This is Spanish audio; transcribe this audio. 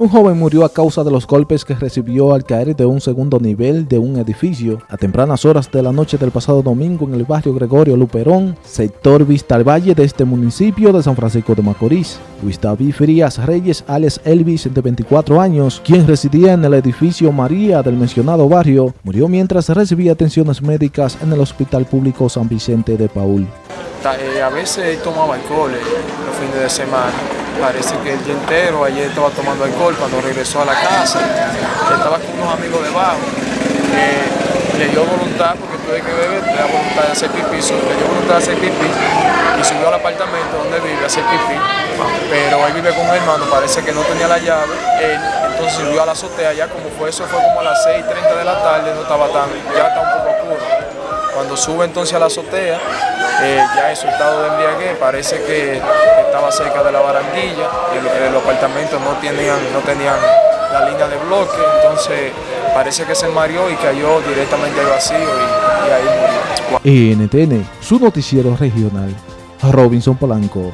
Un joven murió a causa de los golpes que recibió al caer de un segundo nivel de un edificio a tempranas horas de la noche del pasado domingo en el barrio Gregorio Luperón, sector Vista al Valle de este municipio de San Francisco de Macorís. Luis David Frías Reyes, alias Elvis, de 24 años, quien residía en el edificio María del mencionado barrio, murió mientras recibía atenciones médicas en el Hospital Público San Vicente de Paul. Eh, a veces tomaba alcohol eh, los fines de semana. Parece que el día entero ayer estaba tomando alcohol cuando regresó a la casa. Estaba con unos amigos debajo. le dio voluntad, porque tuve que beber, le dio voluntad de hacer pipí, le dio voluntad de hacer pipí y subió al apartamento donde vive a hacer pipí. Pero él vive con un hermano, parece que no tenía la llave. entonces subió a la azotea, ya como fue eso, fue como a las 6.30 de la tarde, no estaba tan, ya está un poco oscuro. Cuando sube entonces a la azotea, eh, ya en su estado de embriaguez, parece que estaba cerca de la barandilla, el, los apartamentos no tenían, no tenían la línea de bloque, entonces parece que se mareó y cayó directamente al vacío y, y ahí murió. NTN, su noticiero regional, Robinson Polanco.